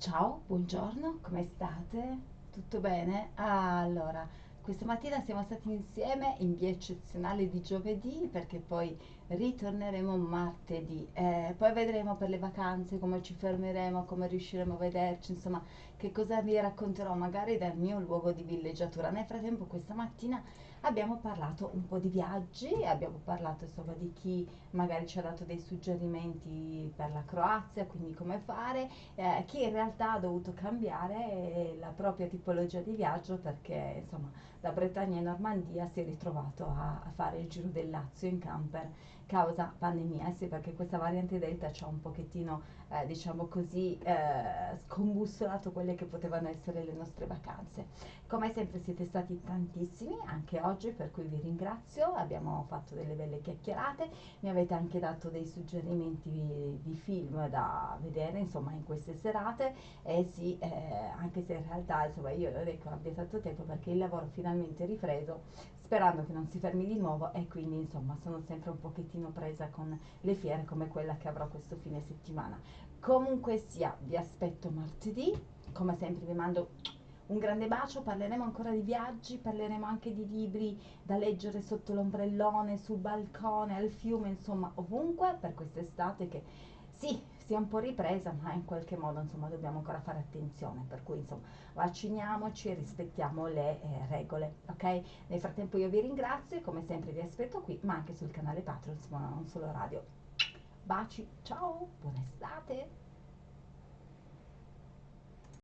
Ciao, buongiorno, come state? Tutto bene? Allora, questa mattina siamo stati insieme in via eccezionale di giovedì perché poi ritorneremo martedì. Eh, poi vedremo per le vacanze come ci fermeremo, come riusciremo a vederci, insomma, che cosa vi racconterò magari dal mio luogo di villeggiatura. Nel frattempo, questa mattina abbiamo parlato un po' di viaggi, abbiamo parlato insomma di chi magari ci ha dato dei suggerimenti per la Croazia, quindi come fare eh, chi in realtà ha dovuto cambiare la propria tipologia di viaggio perché insomma da Bretagna e Normandia si è ritrovato a, a fare il giro del Lazio in camper causa pandemia, eh sì perché questa variante Delta ci ha un pochettino eh, diciamo così eh, scombussolato quelle che potevano essere le nostre vacanze. Come sempre siete stati tantissimi anche oggi per cui vi ringrazio, abbiamo fatto delle belle chiacchierate, mi avete anche dato dei suggerimenti di film da vedere insomma in queste serate. E sì eh, anche se in realtà insomma io non è abbia tanto tempo perché il lavoro finalmente è ripreso sperando che non si fermi di nuovo e quindi insomma sono sempre un pochettino presa con le fiere come quella che avrò questo fine settimana. Comunque sia, vi aspetto martedì, come sempre vi mando un grande bacio, parleremo ancora di viaggi, parleremo anche di libri da leggere sotto l'ombrellone, sul balcone, al fiume, insomma ovunque per quest'estate che sì, si è un po' ripresa, ma in qualche modo insomma dobbiamo ancora fare attenzione, per cui insomma vacciniamoci rispettiamo le eh, regole, ok? Nel frattempo io vi ringrazio e come sempre vi aspetto qui, ma anche sul canale Patreon, insomma non solo radio. Baci, ciao, buona estate!